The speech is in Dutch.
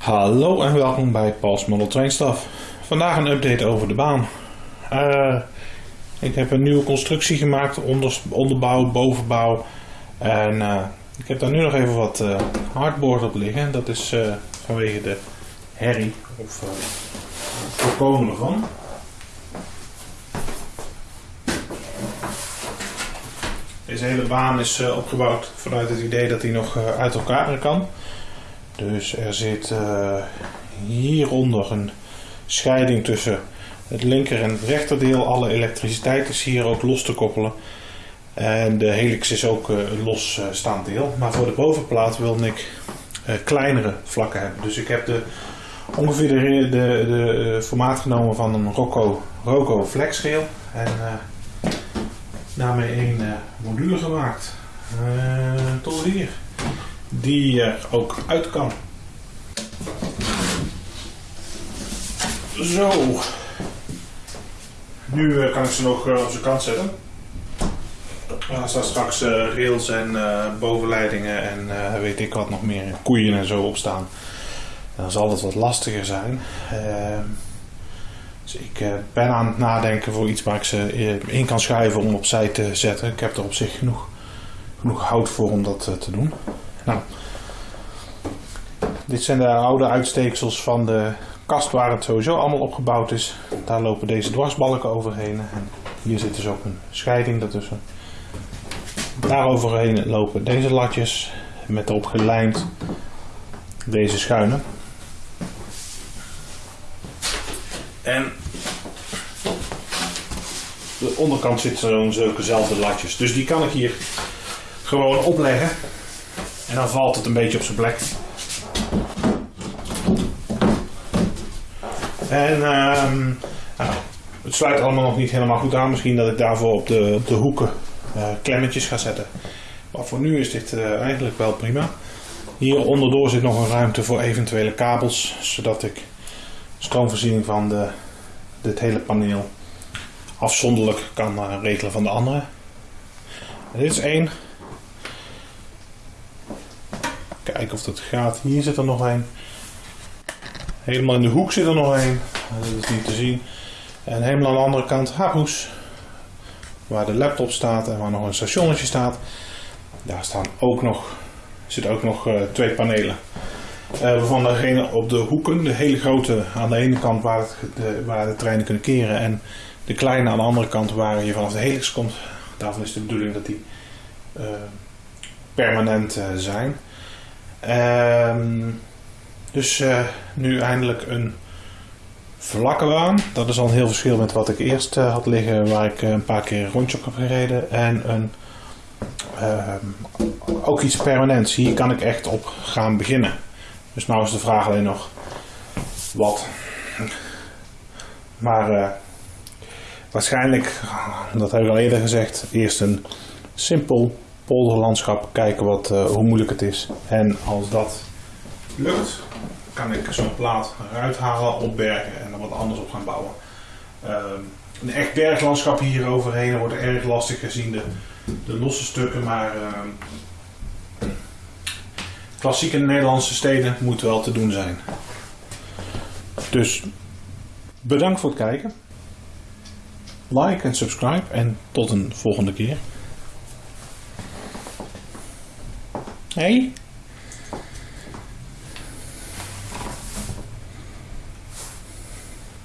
Hallo en welkom bij Paul's Model Train Stuff. Vandaag een update over de baan. Eh, ik heb een nieuwe constructie gemaakt, onder, onderbouw, bovenbouw. En eh, ik heb daar nu nog even wat eh, hardboard op liggen. Dat is vanwege de herrie, of het voorkomen ervan. Deze hele baan is opgebouwd vanuit het idee dat hij nog uit elkaar kan. Dus er zit eh, hieronder een scheiding tussen het linker en het rechterdeel. Alle elektriciteit is hier ook los te koppelen. En de helix is ook eh, een losstaand deel. Maar voor de bovenplaat wilde ik eh, kleinere vlakken hebben. Dus ik heb de, ongeveer de, de, de eh, formaat genomen van een Rocco, Roco flexrail. En eh, daarmee eh, module gemaakt. Eh, tot hier. Die er ook uit kan. Zo. Nu eh, kan ik ze nog eh, op zijn kant zetten. Er staan straks eh, rails en eh, bovenleidingen en eh, weet ik wat nog meer, koeien en zo op staan. Dan zal het wat lastiger zijn. Ehm, dus ik eh, ben aan het nadenken voor iets waar ik ze eh, in kan schuiven om opzij te zetten. Ik heb er op zich genoeg, genoeg hout voor om dat eh, te doen. Nou, dit zijn de oude uitsteeksels van de kast waar het sowieso allemaal opgebouwd is. Daar lopen deze dwarsbalken overheen. En hier zit dus ook een scheiding daartussen. Daar overheen lopen deze latjes met erop gelijmd deze schuinen. En de onderkant zitten zo'n zulkezelfde latjes. Dus die kan ik hier gewoon opleggen. En dan valt het een beetje op zijn plek. En ehm, nou, het sluit allemaal nog niet helemaal goed aan. Misschien dat ik daarvoor op de, de hoeken eh, klemmetjes ga zetten. Maar voor nu is dit eh, eigenlijk wel prima. Hier onderdoor zit nog een ruimte voor eventuele kabels. Zodat ik stroomvoorziening van de, dit hele paneel afzonderlijk kan eh, regelen van de andere. Dit is één. Kijken of dat gaat. Hier zit er nog één. Helemaal in de hoek zit er nog één. Dat is niet te zien. En helemaal aan de andere kant Haroes. Waar de laptop staat en waar nog een stationnetje staat. Daar staan ook nog, zitten ook nog eh, twee panelen. Eh, waarvan degene op de hoeken, de hele grote aan de ene kant waar, het, de, waar de treinen kunnen keren. En de kleine aan de andere kant waar je vanaf de helix komt. Daarvan is de bedoeling dat die eh, permanent zijn. Ehm dus eh, nu eindelijk een vlakke baan. Dat is al een heel verschil met wat ik eerst eh, had liggen, waar ik eh, een paar keer rondje op heb gereden. En een, ehm, ook iets permanents. Hier kan ik echt op gaan beginnen. Dus nou is de vraag alleen nog wat. Maar waarschijnlijk, dat heb ik al eerder gezegd, eerst een simpel polderlandschap. Kijken wat, eh, hoe moeilijk het is. En als dat lukt, kan ik zo'n plaat eruit halen, opbergen en er wat anders op gaan bouwen. Ehm, een echt berglandschap hier overheen wordt erg lastig gezien de, de losse stukken, maar ehm, klassieke Nederlandse steden moet wel te doen zijn. Dus bedankt voor het kijken. Like en subscribe en tot een volgende keer. Hey?